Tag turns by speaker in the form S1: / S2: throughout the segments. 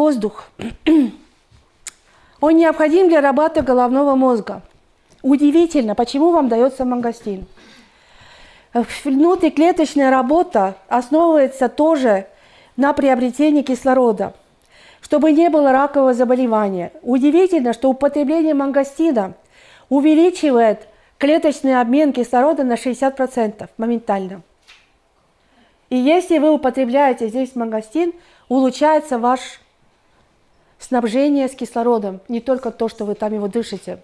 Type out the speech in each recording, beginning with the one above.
S1: воздух. Он необходим для работы головного мозга. Удивительно, почему вам дается мангостин. Внутриклеточная работа основывается тоже на приобретении кислорода, чтобы не было ракового заболевания. Удивительно, что употребление мангостина увеличивает клеточный обмен кислорода на 60% моментально. И если вы употребляете здесь мангостин, улучшается ваше снабжение с кислородом, не только то, что вы там его дышите.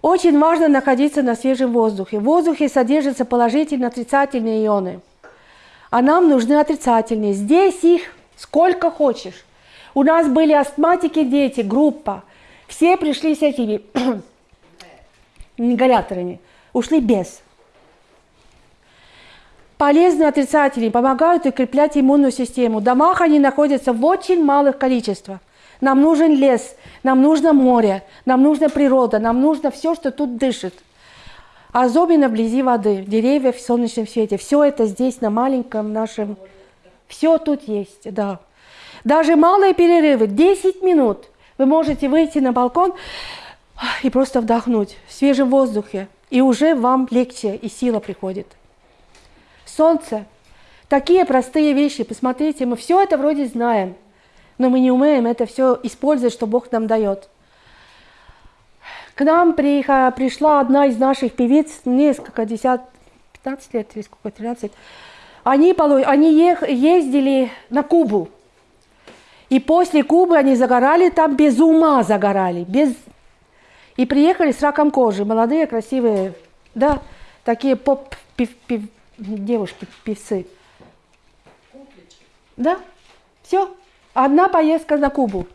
S1: Очень важно находиться на свежем воздухе. В воздухе содержатся положительные отрицательные ионы. А нам нужны отрицательные. Здесь их сколько хочешь. У нас были астматики дети, группа. Все пришли с этими ингаляторами. Ушли без. Полезные отрицатели помогают укреплять иммунную систему. В домах они находятся в очень малых количествах. Нам нужен лес, нам нужно море, нам нужна природа, нам нужно все, что тут дышит. Особенно вблизи воды, деревья в солнечном свете. Все это здесь, на маленьком нашем... Все тут есть, да. Даже малые перерывы, 10 минут, вы можете выйти на балкон и просто вдохнуть в свежем воздухе. И уже вам легче и сила приходит. Солнце. Такие простые вещи. Посмотрите, мы все это вроде знаем, но мы не умеем это все использовать, что Бог нам дает. К нам пришла одна из наших певиц, несколько, десят, 15 лет или сколько, 13. Они, они ездили на Кубу. И после Кубы они загорали там без ума загорали, без... И приехали с раком кожи, молодые, красивые, да, такие поп-пев-пев девушки, певцы. Да, все. Одна поездка на Кубу.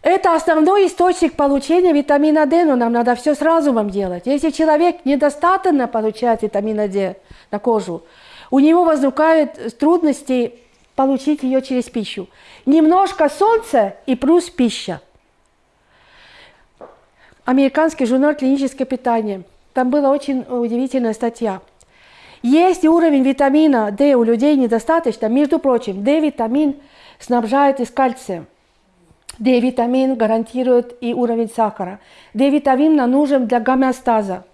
S1: Это основной источник получения витамина D, но нам надо все сразу вам делать. Если человек недостаточно получает витамина D на кожу, у него возникают трудности получить ее через пищу. Немножко солнца и плюс пища. Американский журнал «Клиническое питание». Там была очень удивительная статья. Если уровень витамина D у людей недостаточно, между прочим, D-витамин снабжает из кальция. D-витамин гарантирует и уровень сахара. D-витамин нам нужен для гомеостаза.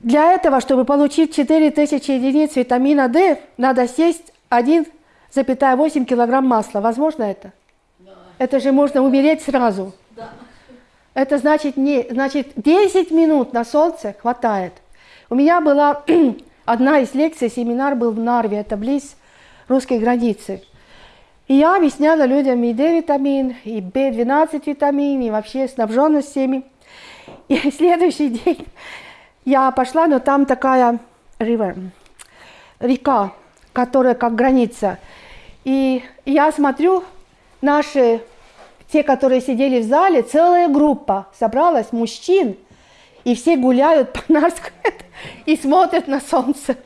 S1: Для этого, чтобы получить 4000 единиц витамина D, надо съесть 1,8 килограмм масла. Возможно это? Да. Это же можно умереть сразу. Да. Это значит, не, значит 10 минут на солнце хватает. У меня была одна из лекций, семинар был в Нарве, это близ русской границы. И я объясняла людям и D-витамин, и B12 витамин, и вообще снабженность всеми. И следующий день я пошла, но там такая river, река, которая как граница. И я смотрю, наши, те, которые сидели в зале, целая группа собралась, мужчин, и все гуляют по Нарску и смотрят на солнце.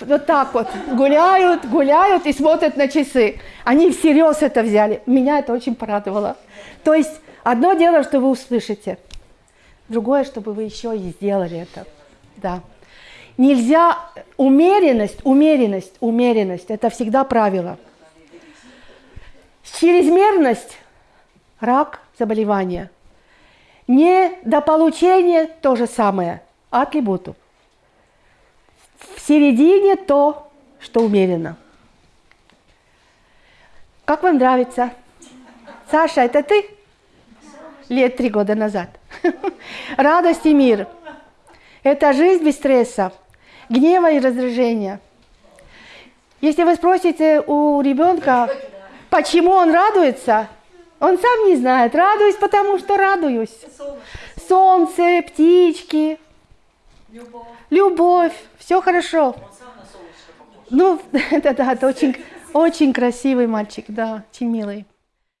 S1: Вот так вот, гуляют, гуляют и смотрят на часы. Они всерьез это взяли. Меня это очень порадовало. То есть одно дело, что вы услышите, другое, чтобы вы еще и сделали это. Да. Нельзя, умеренность, умеренность, умеренность, это всегда правило. Чрезмерность – рак, заболевание. Недополучение – то же самое, атрибуту. В середине то, что умеренно. Как вам нравится? Саша, это ты? Лет три года назад. Радость и мир. Это жизнь без стресса, гнева и раздражения. Если вы спросите у ребенка, почему он радуется, он сам не знает. Радуюсь, потому что радуюсь. Солнце, птички, любовь. любовь. Все хорошо. Ну, это, да, это очень, очень красивый мальчик, да, очень милый.